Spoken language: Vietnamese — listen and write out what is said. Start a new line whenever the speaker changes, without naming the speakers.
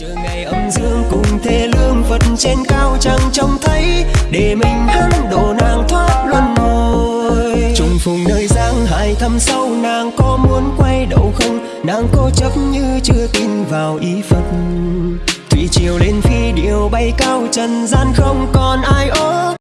chờ ngày âm dương cùng thế lương phật trên cao chẳng trông thấy, để mình hắn độ nàng thoát luân hồi. Trùng phùng nơi giang hải thăm sâu, nàng có muốn quay đầu không? Nàng cố chấp như chưa tin vào ý phật. Thủy triều lên phi điều bay cao, trần gian không còn ai ôm.